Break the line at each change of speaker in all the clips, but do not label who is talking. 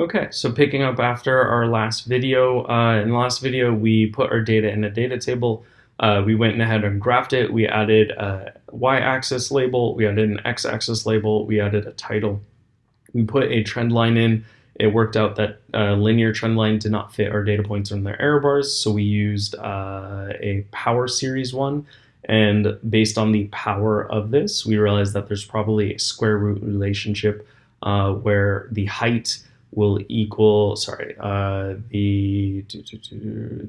Okay, so picking up after our last video, uh, in the last video we put our data in a data table. Uh, we went ahead and graphed it. We added a y-axis label, we added an x-axis label, we added a title. We put a trend line in. It worked out that a linear trend line did not fit our data points on their error bars, so we used uh, a power series one. And based on the power of this, we realized that there's probably a square root relationship uh, where the height will equal, sorry, uh, the,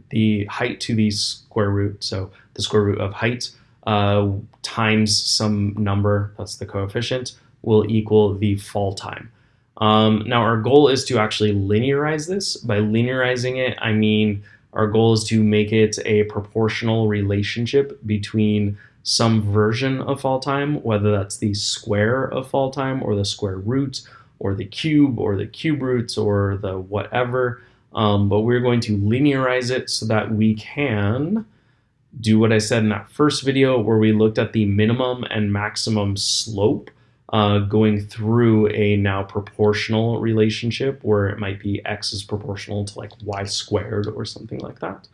the height to the square root, so the square root of height uh, times some number, that's the coefficient, will equal the fall time. Um, now our goal is to actually linearize this. By linearizing it, I mean our goal is to make it a proportional relationship between some version of fall time, whether that's the square of fall time or the square root or the cube or the cube roots or the whatever. Um, but we're going to linearize it so that we can do what I said in that first video where we looked at the minimum and maximum slope uh, going through a now proportional relationship where it might be x is proportional to like y squared or something like that.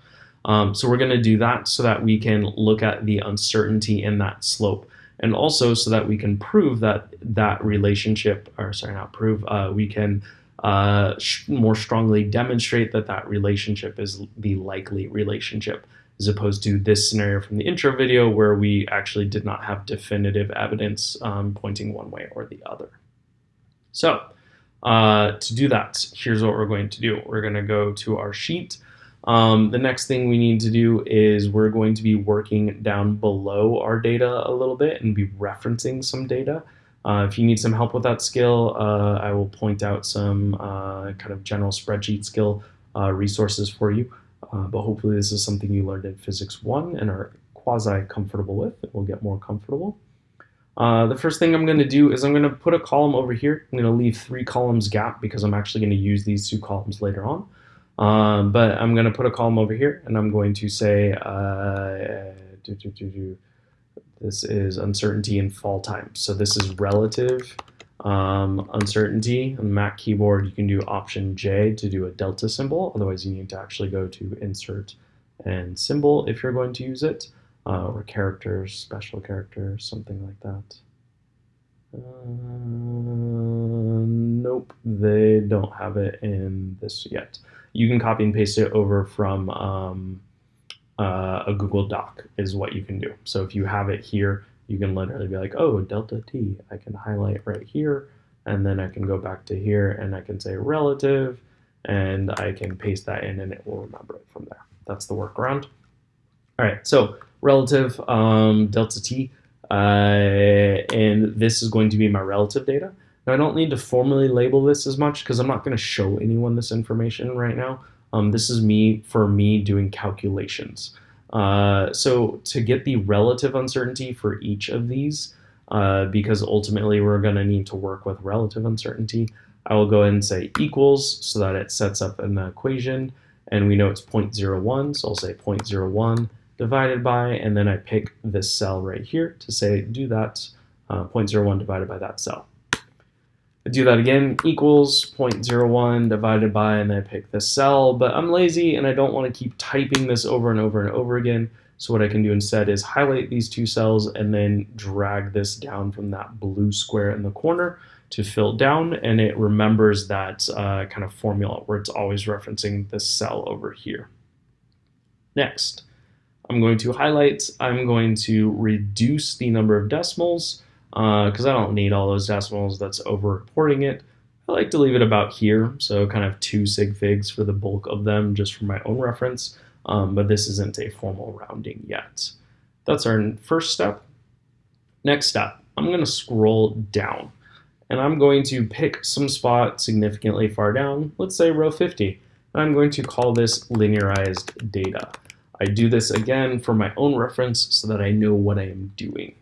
Um, so we're going to do that so that we can look at the uncertainty in that slope and also so that we can prove that that relationship, or sorry, not prove, uh, we can uh, more strongly demonstrate that that relationship is the likely relationship, as opposed to this scenario from the intro video where we actually did not have definitive evidence um, pointing one way or the other. So uh, to do that, here's what we're going to do. We're going to go to our sheet. Um, the next thing we need to do is we're going to be working down below our data a little bit and be referencing some data. Uh, if you need some help with that skill, uh, I will point out some uh, kind of general spreadsheet skill uh, resources for you. Uh, but hopefully this is something you learned in Physics 1 and are quasi comfortable with. It will get more comfortable. Uh, the first thing I'm going to do is I'm going to put a column over here. I'm going to leave three columns gap because I'm actually going to use these two columns later on. Um, but I'm going to put a column over here and I'm going to say uh, this is uncertainty in fall time. So this is relative um, uncertainty. On the Mac keyboard, you can do Option J to do a delta symbol. Otherwise, you need to actually go to Insert and Symbol if you're going to use it, uh, or characters, special characters, something like that. Uh, nope, they don't have it in this yet you can copy and paste it over from um, uh, a Google Doc is what you can do. So if you have it here, you can literally be like, oh, delta t, I can highlight right here, and then I can go back to here and I can say relative, and I can paste that in and it will remember it from there. That's the workaround. All right, so relative um, delta t, uh, and this is going to be my relative data. Now I don't need to formally label this as much because I'm not going to show anyone this information right now. Um, this is me for me doing calculations. Uh, so to get the relative uncertainty for each of these, uh, because ultimately we're going to need to work with relative uncertainty, I will go ahead and say equals so that it sets up an equation and we know it's 0.01, so I'll say 0.01 divided by, and then I pick this cell right here to say do that uh, 0.01 divided by that cell. I do that again, equals 0.01 divided by, and I pick the cell, but I'm lazy and I don't want to keep typing this over and over and over again. So what I can do instead is highlight these two cells and then drag this down from that blue square in the corner to fill down, and it remembers that uh, kind of formula where it's always referencing this cell over here. Next, I'm going to highlight, I'm going to reduce the number of decimals, because uh, I don't need all those decimals that's over reporting it. I like to leave it about here, so kind of two sig figs for the bulk of them just for my own reference, um, but this isn't a formal rounding yet. That's our first step. Next step, I'm going to scroll down, and I'm going to pick some spot significantly far down, let's say row 50, and I'm going to call this linearized data. I do this again for my own reference so that I know what I am doing.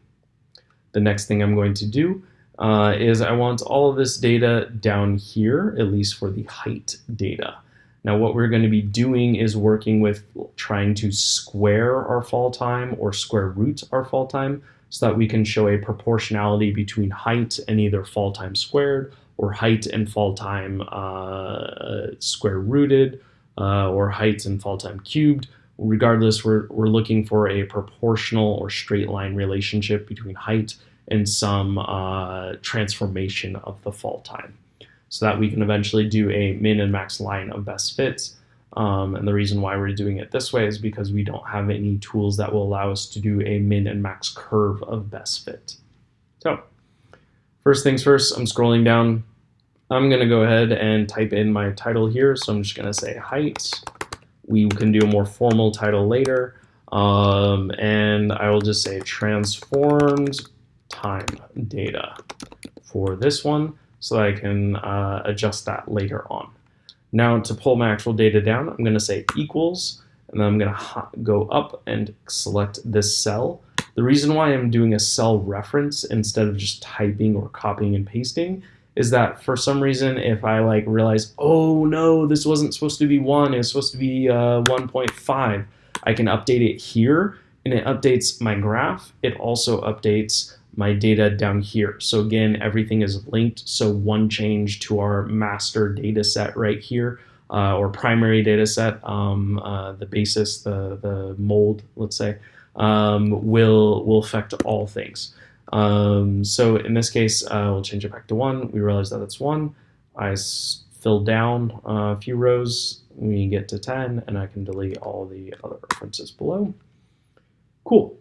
The next thing I'm going to do uh, is I want all of this data down here, at least for the height data. Now what we're going to be doing is working with trying to square our fall time or square root our fall time so that we can show a proportionality between height and either fall time squared or height and fall time uh, square rooted, uh, or height and fall time cubed. Regardless, we're, we're looking for a proportional or straight line relationship between height and some uh, transformation of the fall time so that we can eventually do a min and max line of best fits. Um, and the reason why we're doing it this way is because we don't have any tools that will allow us to do a min and max curve of best fit. So first things first, I'm scrolling down. I'm going to go ahead and type in my title here. So I'm just going to say height. We can do a more formal title later. Um, and I will just say transformed time data for this one so I can uh, adjust that later on. Now to pull my actual data down, I'm going to say equals, and then I'm going to go up and select this cell. The reason why I'm doing a cell reference instead of just typing or copying and pasting is that for some reason, if I like realize, oh no, this wasn't supposed to be one, it's supposed to be uh, 1.5, I can update it here and it updates my graph. It also updates my data down here. So again, everything is linked. So one change to our master data set right here, uh, or primary data set, um, uh, the basis, the, the mold, let's say, um, will, will affect all things. Um, so in this case, uh, we'll change it back to one. We realize that it's one. I fill down a few rows. We get to 10 and I can delete all the other references below. Cool.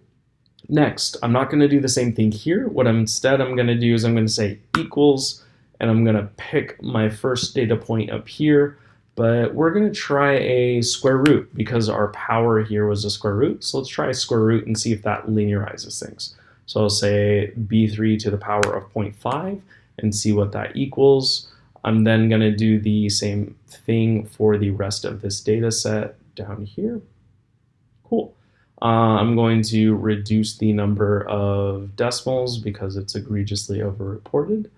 Next, I'm not going to do the same thing here. What I'm, instead I'm going to do is I'm going to say equals, and I'm going to pick my first data point up here, but we're going to try a square root because our power here was a square root. So let's try a square root and see if that linearizes things. So I'll say b3 to the power of 0.5 and see what that equals. I'm then going to do the same thing for the rest of this data set down here. Cool. Uh, I'm going to reduce the number of decimals because it's egregiously overreported.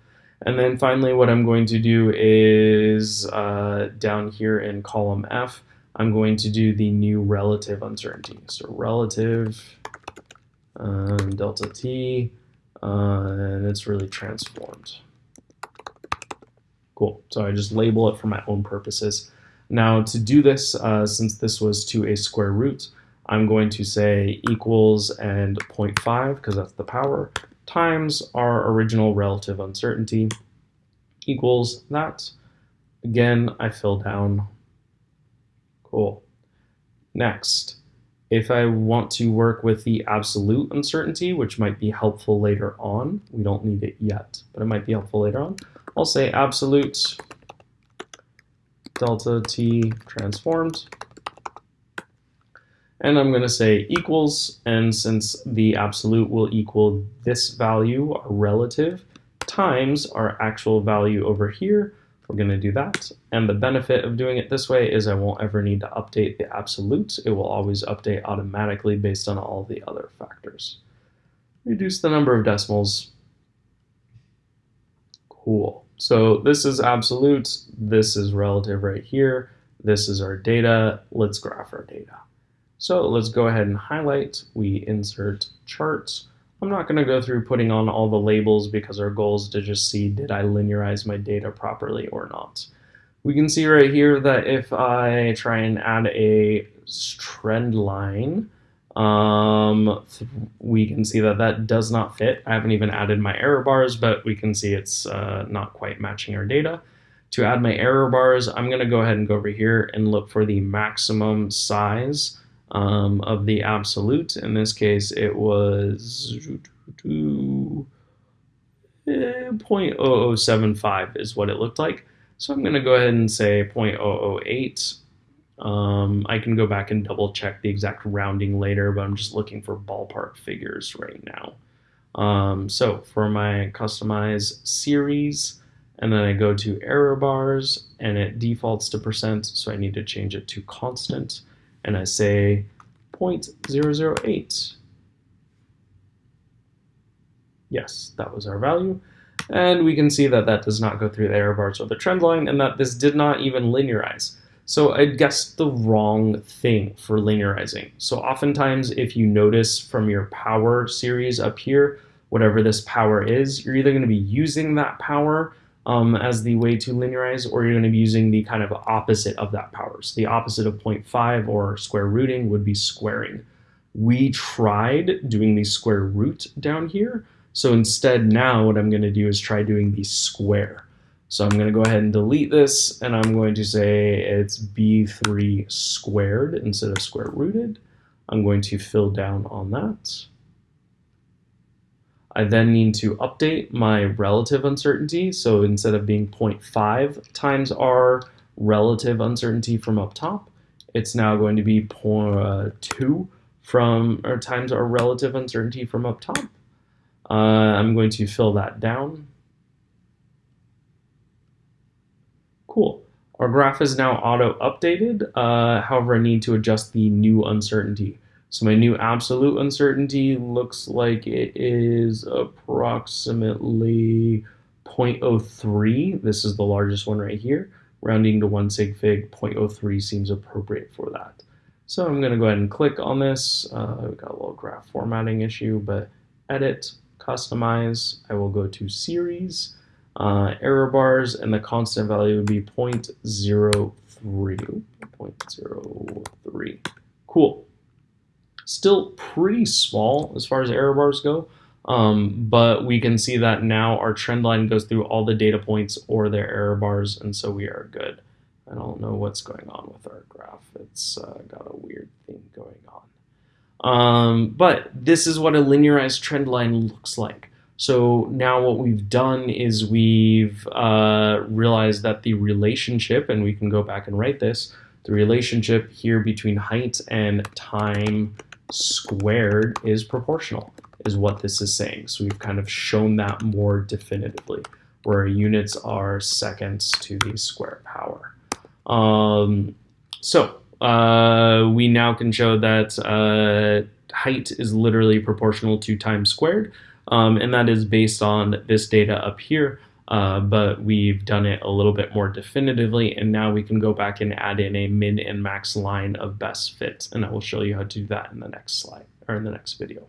And then finally, what I'm going to do is uh, down here in column F, I'm going to do the new relative uncertainty. So relative um, delta t, uh, and it's really transformed. Cool. So I just label it for my own purposes. Now to do this, uh, since this was to a square root, I'm going to say equals and 0.5 because that's the power times our original relative uncertainty equals that. Again, I fill down. Cool. Next, if I want to work with the absolute uncertainty, which might be helpful later on, we don't need it yet, but it might be helpful later on, I'll say absolute delta t transformed. And I'm going to say equals, and since the absolute will equal this value, our relative, times our actual value over here, we're going to do that. And the benefit of doing it this way is I won't ever need to update the absolute. It will always update automatically based on all the other factors. Reduce the number of decimals. Cool. So this is absolute, this is relative right here, this is our data. Let's graph our data. So let's go ahead and highlight. We insert charts. I'm not going to go through putting on all the labels because our goal is to just see did I linearize my data properly or not. We can see right here that if I try and add a trend line, um, we can see that that does not fit. I haven't even added my error bars, but we can see it's uh, not quite matching our data. To add my error bars, I'm going to go ahead and go over here and look for the maximum size um, of the absolute. In this case, it was 0.0075 is what it looked like. So I'm going to go ahead and say 0.008. Um, I can go back and double check the exact rounding later, but I'm just looking for ballpark figures right now. Um, so for my customize series, and then I go to error bars, and it defaults to percent, so I need to change it to constant and I say 0.008. Yes, that was our value. And we can see that that does not go through the error bars or the trend line and that this did not even linearize. So I guessed the wrong thing for linearizing. So oftentimes if you notice from your power series up here, whatever this power is, you're either going to be using that power um, as the way to linearize, or you're going to be using the kind of opposite of that power. So the opposite of 0.5 or square rooting would be squaring. We tried doing the square root down here. So instead now what I'm going to do is try doing the square. So I'm going to go ahead and delete this, and I'm going to say it's b3 squared instead of square rooted. I'm going to fill down on that. I then need to update my relative uncertainty. So instead of being 0.5 times our relative uncertainty from up top, it's now going to be 0.2 from or times our relative uncertainty from up top. Uh, I'm going to fill that down. Cool. Our graph is now auto updated. Uh, however, I need to adjust the new uncertainty. So my new absolute uncertainty looks like it is approximately 0.03. This is the largest one right here. Rounding to one sig fig, 0.03 seems appropriate for that. So I'm going to go ahead and click on this. Uh, I've got a little graph formatting issue, but edit, customize. I will go to series, uh, error bars, and the constant value would be 0.03. 0.03. Cool still pretty small as far as error bars go. Um, but we can see that now our trend line goes through all the data points or their error bars, and so we are good. I don't know what's going on with our graph. It's uh, got a weird thing going on. Um, but this is what a linearized trend line looks like. So now what we've done is we've uh, realized that the relationship, and we can go back and write this, the relationship here between height and time squared is proportional, is what this is saying. So we've kind of shown that more definitively, where our units are seconds to the square power. Um, so uh, we now can show that uh, height is literally proportional to time squared, um, and that is based on this data up here. Uh, but we've done it a little bit more definitively and now we can go back and add in a min and max line of best fit and I will show you how to do that in the next slide or in the next video.